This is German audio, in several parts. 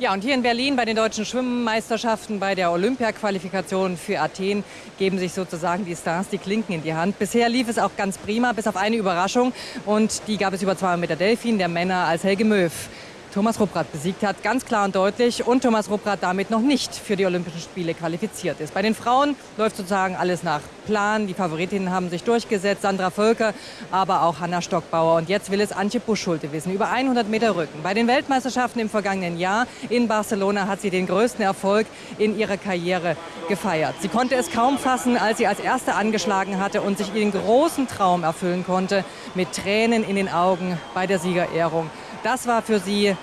Ja, und hier in Berlin bei den deutschen Schwimmmeisterschaften, bei der Olympia-Qualifikation für Athen, geben sich sozusagen die Stars die Klinken in die Hand. Bisher lief es auch ganz prima, bis auf eine Überraschung. Und die gab es über 200 Meter Delfin, der Männer als Helge Möw. Thomas Rupprath besiegt hat, ganz klar und deutlich. Und Thomas Rupprath damit noch nicht für die Olympischen Spiele qualifiziert ist. Bei den Frauen läuft sozusagen alles nach Plan. Die Favoritinnen haben sich durchgesetzt, Sandra Völker, aber auch Hanna Stockbauer. Und jetzt will es Antje Buschschulte wissen, über 100 Meter Rücken. Bei den Weltmeisterschaften im vergangenen Jahr in Barcelona hat sie den größten Erfolg in ihrer Karriere gefeiert. Sie konnte es kaum fassen, als sie als Erste angeschlagen hatte und sich ihren großen Traum erfüllen konnte, mit Tränen in den Augen bei der Siegerehrung. Das war für sie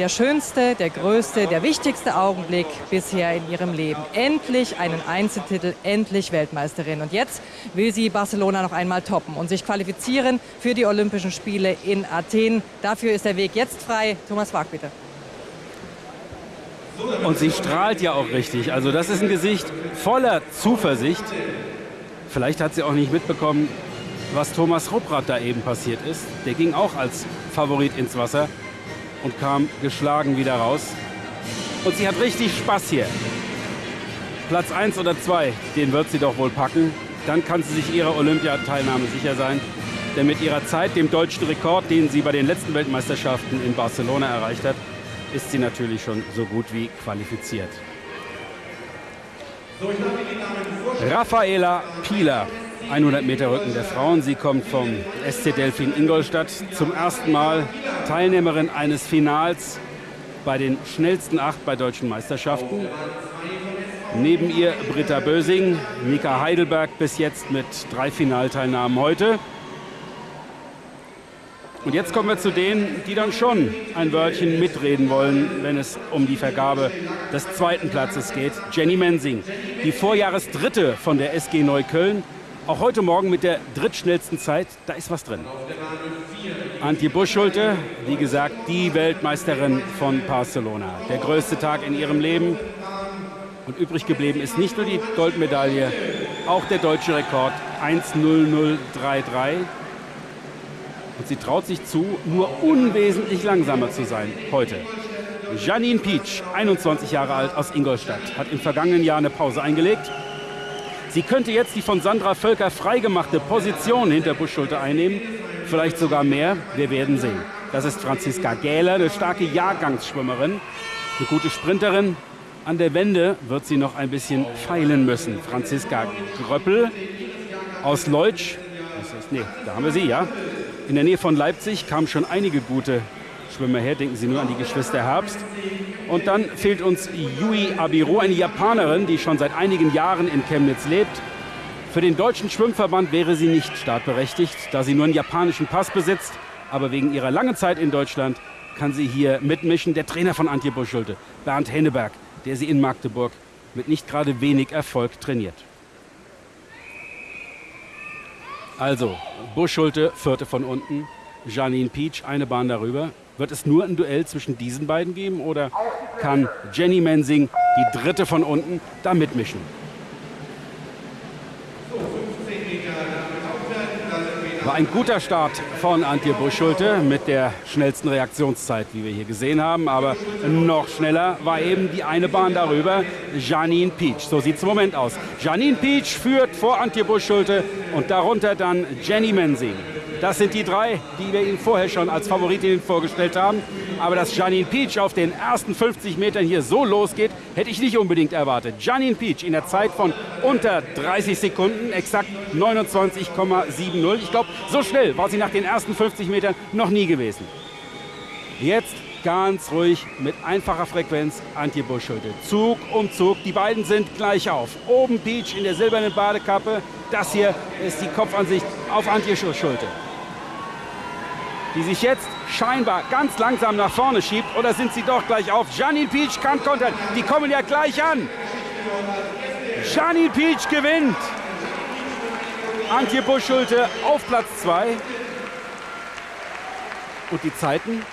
der schönste, der größte, der wichtigste Augenblick bisher in ihrem Leben. Endlich einen Einzeltitel, endlich Weltmeisterin. Und jetzt will sie Barcelona noch einmal toppen und sich qualifizieren für die Olympischen Spiele in Athen. Dafür ist der Weg jetzt frei. Thomas Wag, bitte. Und sie strahlt ja auch richtig. Also das ist ein Gesicht voller Zuversicht. Vielleicht hat sie auch nicht mitbekommen, was Thomas Rupprath da eben passiert ist. Der ging auch als Favorit ins Wasser und kam geschlagen wieder raus. Und sie hat richtig Spaß hier. Platz 1 oder 2, den wird sie doch wohl packen. Dann kann sie sich ihrer Olympiateilnahme sicher sein. Denn mit ihrer Zeit, dem deutschen Rekord, den sie bei den letzten Weltmeisterschaften in Barcelona erreicht hat, ist sie natürlich schon so gut wie qualifiziert. Raffaela Pieler 100 Meter Rücken der Frauen. Sie kommt vom SC Delfin Ingolstadt zum ersten Mal Teilnehmerin eines Finals bei den schnellsten acht bei deutschen Meisterschaften. Neben ihr Britta Bösing, Mika Heidelberg bis jetzt mit drei Finalteilnahmen heute. Und jetzt kommen wir zu denen, die dann schon ein Wörtchen mitreden wollen, wenn es um die Vergabe des zweiten Platzes geht. Jenny Mensing, die Vorjahresdritte von der SG Neukölln, auch heute Morgen mit der drittschnellsten Zeit, da ist was drin. Antje Buschschulte, wie gesagt, die Weltmeisterin von Barcelona. Der größte Tag in ihrem Leben. Und übrig geblieben ist nicht nur die Goldmedaille, auch der deutsche Rekord 1.0033. Und sie traut sich zu, nur unwesentlich langsamer zu sein heute. Janine Pietsch, 21 Jahre alt aus Ingolstadt, hat im vergangenen Jahr eine Pause eingelegt Sie könnte jetzt die von Sandra Völker freigemachte Position hinter Buschschulte einnehmen, vielleicht sogar mehr. Wir werden sehen. Das ist Franziska Gähler, eine starke Jahrgangsschwimmerin, eine gute Sprinterin. An der Wende wird sie noch ein bisschen feilen müssen. Franziska Gröppel aus Leutsch, ist, nee, da haben wir sie, ja. In der Nähe von Leipzig kamen schon einige gute Schwimmer her. Denken Sie nur an die Geschwister Herbst. Und dann fehlt uns Yui Abiro, eine Japanerin, die schon seit einigen Jahren in Chemnitz lebt. Für den deutschen Schwimmverband wäre sie nicht startberechtigt, da sie nur einen japanischen Pass besitzt. Aber wegen ihrer langen Zeit in Deutschland kann sie hier mitmischen. Der Trainer von Antje Buschulte, Bernd Henneberg, der sie in Magdeburg mit nicht gerade wenig Erfolg trainiert. Also, Buschulte, vierte von unten, Janine Peach, eine Bahn darüber. Wird es nur ein Duell zwischen diesen beiden geben oder kann Jenny Mensing, die dritte von unten, da mitmischen? War ein guter Start von Antje Buschschulte mit der schnellsten Reaktionszeit, wie wir hier gesehen haben. Aber noch schneller war eben die eine Bahn darüber, Janine Peach. So sieht es im Moment aus. Janine Peach führt vor Antje Buschschulte und darunter dann Jenny Mensing. Das sind die drei, die wir Ihnen vorher schon als Favoritin vorgestellt haben. Aber dass Janine Peach auf den ersten 50 Metern hier so losgeht, hätte ich nicht unbedingt erwartet. Janine Peach in der Zeit von unter 30 Sekunden, exakt 29,70. Ich glaube, so schnell war sie nach den ersten 50 Metern noch nie gewesen. Jetzt ganz ruhig mit einfacher Frequenz Antje Buschschulte. Zug um Zug, die beiden sind gleich auf. Oben Peach in der silbernen Badekappe, das hier ist die Kopfansicht auf Antje Buschschulte die sich jetzt scheinbar ganz langsam nach vorne schiebt. Oder sind sie doch gleich auf? Janine Peach kann kontern. Die kommen ja gleich an. Janine Peach gewinnt. Antje Buschschulte auf Platz 2. Und die Zeiten?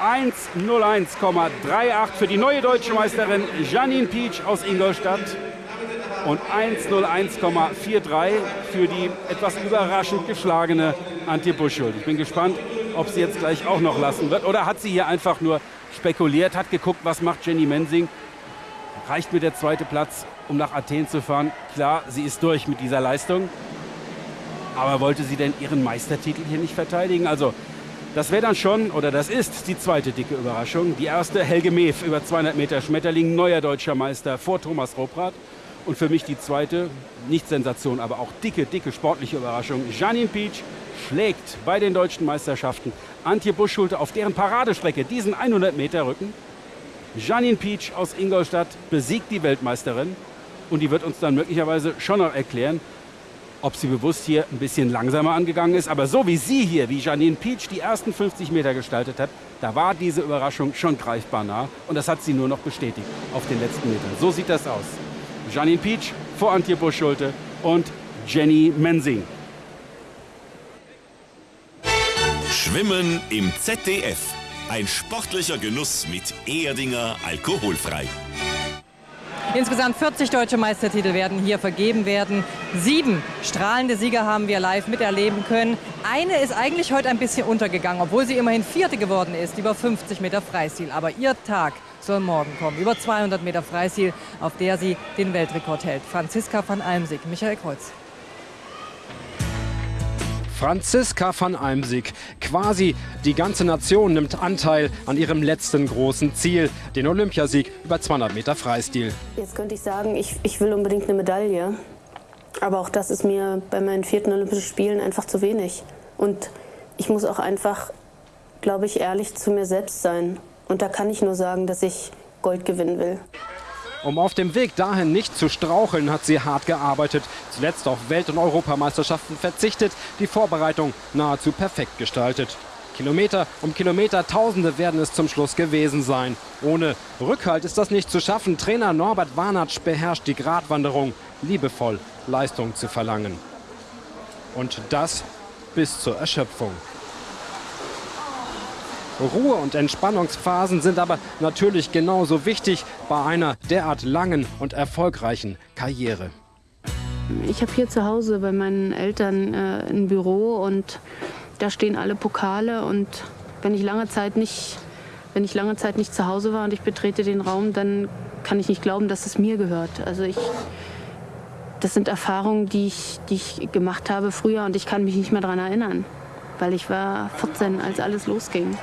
1.01,38 für die neue deutsche Meisterin Janine Peach aus Ingolstadt und 1.01,43 für die etwas überraschend geschlagene Antje Buschschuld. Ich bin gespannt, ob sie jetzt gleich auch noch lassen wird. Oder hat sie hier einfach nur spekuliert, hat geguckt, was macht Jenny Mensing. Reicht mir der zweite Platz, um nach Athen zu fahren? Klar, sie ist durch mit dieser Leistung. Aber wollte sie denn ihren Meistertitel hier nicht verteidigen? Also, das wäre dann schon, oder das ist die zweite dicke Überraschung. Die erste, Helge Meev über 200 Meter Schmetterling, neuer deutscher Meister vor Thomas Robrath. Und für mich die zweite, nicht Sensation, aber auch dicke, dicke sportliche Überraschung. Janine Peach schlägt bei den deutschen Meisterschaften Antje Buschschulte auf deren Paradestrecke diesen 100 Meter Rücken. Janine Peach aus Ingolstadt besiegt die Weltmeisterin und die wird uns dann möglicherweise schon noch erklären, ob sie bewusst hier ein bisschen langsamer angegangen ist. Aber so wie sie hier, wie Janine Peach die ersten 50 Meter gestaltet hat, da war diese Überraschung schon greifbar nah. Und das hat sie nur noch bestätigt auf den letzten Metern. So sieht das aus. Janine Peach vor Antje Busch-Schulte und Jenny Mensing. Schwimmen im ZDF. Ein sportlicher Genuss mit Erdinger alkoholfrei. Insgesamt 40 deutsche Meistertitel werden hier vergeben werden. Sieben strahlende Sieger haben wir live miterleben können. Eine ist eigentlich heute ein bisschen untergegangen, obwohl sie immerhin Vierte geworden ist, über 50 Meter Freistil. Aber ihr Tag soll morgen kommen. Über 200 Meter Freistil, auf der sie den Weltrekord hält. Franziska van Almsig, Michael Kreuz. Franziska van Almsig. Quasi die ganze Nation nimmt Anteil an ihrem letzten großen Ziel, den Olympiasieg über 200 Meter Freistil. Jetzt könnte ich sagen, ich, ich will unbedingt eine Medaille. Aber auch das ist mir bei meinen vierten Olympischen Spielen einfach zu wenig. Und ich muss auch einfach, glaube ich, ehrlich zu mir selbst sein. Und da kann ich nur sagen, dass ich Gold gewinnen will. Um auf dem Weg dahin nicht zu straucheln, hat sie hart gearbeitet. Zuletzt auf Welt- und Europameisterschaften verzichtet, die Vorbereitung nahezu perfekt gestaltet. Kilometer um Kilometer, Tausende werden es zum Schluss gewesen sein. Ohne Rückhalt ist das nicht zu schaffen. Trainer Norbert Warnatsch beherrscht die Gratwanderung, liebevoll Leistung zu verlangen. Und das bis zur Erschöpfung. Ruhe- und Entspannungsphasen sind aber natürlich genauso wichtig bei einer derart langen und erfolgreichen Karriere. Ich habe hier zu Hause bei meinen Eltern äh, ein Büro und da stehen alle Pokale und wenn ich lange Zeit nicht wenn ich lange Zeit nicht zu Hause war und ich betrete den Raum, dann kann ich nicht glauben, dass es mir gehört. Also ich, das sind Erfahrungen, die ich, die ich gemacht habe früher und ich kann mich nicht mehr daran erinnern, weil ich war 14, als alles losging.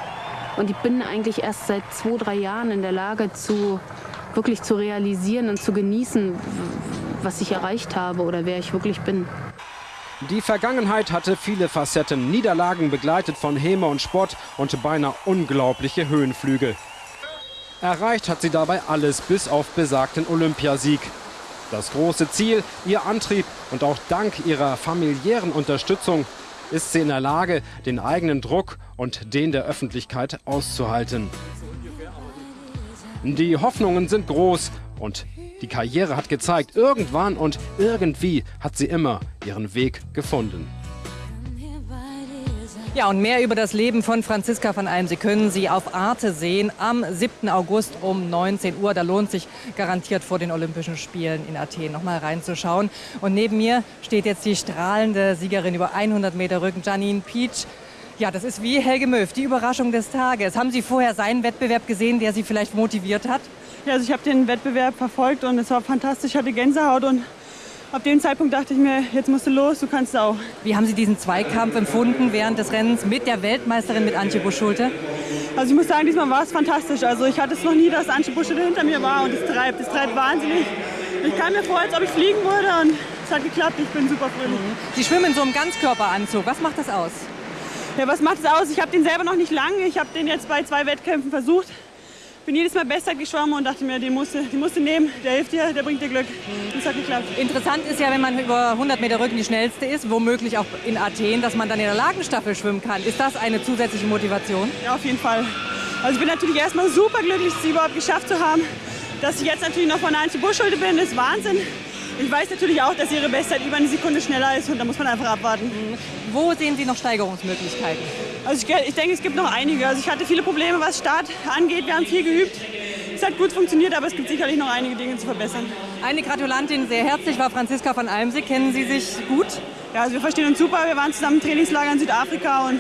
Und ich bin eigentlich erst seit zwei, drei Jahren in der Lage, zu, wirklich zu realisieren und zu genießen, was ich erreicht habe oder wer ich wirklich bin. Die Vergangenheit hatte viele Facetten, Niederlagen begleitet von Häme und Spott und beinahe unglaubliche Höhenflüge. Erreicht hat sie dabei alles bis auf besagten Olympiasieg. Das große Ziel, ihr Antrieb und auch dank ihrer familiären Unterstützung ist sie in der Lage, den eigenen Druck und den der Öffentlichkeit auszuhalten. Die Hoffnungen sind groß und die Karriere hat gezeigt, irgendwann und irgendwie hat sie immer ihren Weg gefunden. Ja, und mehr über das Leben von Franziska van Alm, Sie können sie auf Arte sehen am 7. August um 19 Uhr. Da lohnt sich garantiert vor den Olympischen Spielen in Athen noch mal reinzuschauen. Und neben mir steht jetzt die strahlende Siegerin über 100 Meter Rücken, Janine Peach. Ja, das ist wie Helge Möw, die Überraschung des Tages. Haben Sie vorher seinen Wettbewerb gesehen, der Sie vielleicht motiviert hat? Ja, also ich habe den Wettbewerb verfolgt und es war fantastisch. Ich hatte Gänsehaut und ab dem Zeitpunkt dachte ich mir, jetzt musst du los, du kannst auch. Wie haben Sie diesen Zweikampf empfunden während des Rennens mit der Weltmeisterin, mit Antje Busch-Schulte? Also ich muss sagen, diesmal war es fantastisch. Also ich hatte es noch nie, dass Antje Busch-Schulte hinter mir war und es treibt, es treibt wahnsinnig. Ich kam mir vor, als ob ich fliegen würde und es hat geklappt. Ich bin super fröhlich. Sie schwimmen in so einem Ganzkörperanzug. Was macht das aus? Ja, was macht es aus? Ich habe den selber noch nicht lange. Ich habe den jetzt bei zwei Wettkämpfen versucht. Bin jedes Mal besser geschwommen und dachte mir, den musst du, den musst du nehmen. Der hilft dir, der bringt dir Glück. Das hat geklappt. Interessant ist ja, wenn man über 100 Meter Rücken die schnellste ist, womöglich auch in Athen, dass man dann in der Lagenstaffel schwimmen kann. Ist das eine zusätzliche Motivation? Ja, auf jeden Fall. Also ich bin natürlich erstmal super glücklich, es überhaupt geschafft zu haben. Dass ich jetzt natürlich noch von Antje Buschschulte bin, ist Wahnsinn. Ich weiß natürlich auch, dass ihre Bestzeit über eine Sekunde schneller ist und da muss man einfach abwarten. Wo sehen Sie noch Steigerungsmöglichkeiten? Also ich, ich denke, es gibt noch einige. Also ich hatte viele Probleme, was Start angeht. Wir haben viel geübt. Es hat gut funktioniert, aber es gibt sicherlich noch einige Dinge zu verbessern. Eine Gratulantin sehr herzlich war Franziska von Almsig. Kennen Sie sich gut? Ja, also wir verstehen uns super. Wir waren zusammen im Trainingslager in Südafrika und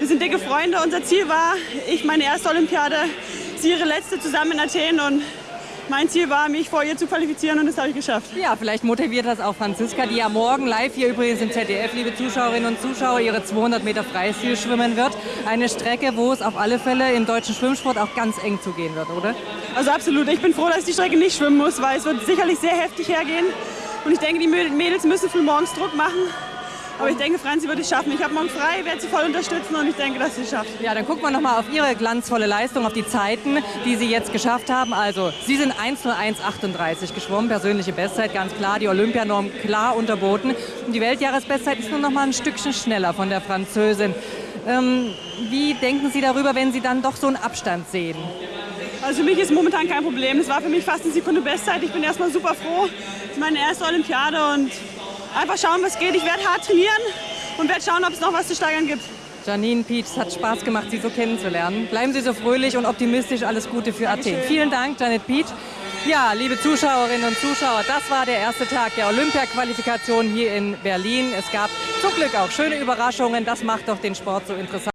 wir sind dicke Freunde. Unser Ziel war, ich meine erste Olympiade ist ihre letzte zusammen in Athen und mein Ziel war, mich vor ihr zu qualifizieren und das habe ich geschafft. Ja, vielleicht motiviert das auch Franziska, die ja morgen live hier übrigens im ZDF, liebe Zuschauerinnen und Zuschauer, ihre 200 Meter Freistil schwimmen wird. Eine Strecke, wo es auf alle Fälle im deutschen Schwimmsport auch ganz eng zugehen wird, oder? Also absolut. Ich bin froh, dass ich die Strecke nicht schwimmen muss, weil es wird sicherlich sehr heftig hergehen. Und ich denke, die Mädels müssen früh morgens Druck machen. Aber ich denke, Franzi wird es schaffen. Ich habe morgen frei, werde sie voll unterstützen und ich denke, dass sie es schafft. Ja, dann gucken wir nochmal auf Ihre glanzvolle Leistung, auf die Zeiten, die Sie jetzt geschafft haben. Also, Sie sind 1.01.38 geschwommen, persönliche Bestzeit, ganz klar, die Olympianorm klar unterboten. Und die Weltjahresbestzeit ist nur noch mal ein Stückchen schneller von der Französin. Ähm, wie denken Sie darüber, wenn Sie dann doch so einen Abstand sehen? Also für mich ist momentan kein Problem. Es war für mich fast eine Sekunde Bestzeit. Ich bin erstmal super froh. Das ist meine erste Olympiade und einfach schauen, was geht. Ich werde hart trainieren und werde schauen, ob es noch was zu steigern gibt. Janine Pietsch, es hat Spaß gemacht, Sie so kennenzulernen. Bleiben Sie so fröhlich und optimistisch. Alles Gute für Athen. Vielen Dank, Janet Pietsch. Ja, liebe Zuschauerinnen und Zuschauer, das war der erste Tag der Olympia-Qualifikation hier in Berlin. Es gab zum Glück auch schöne Überraschungen. Das macht doch den Sport so interessant.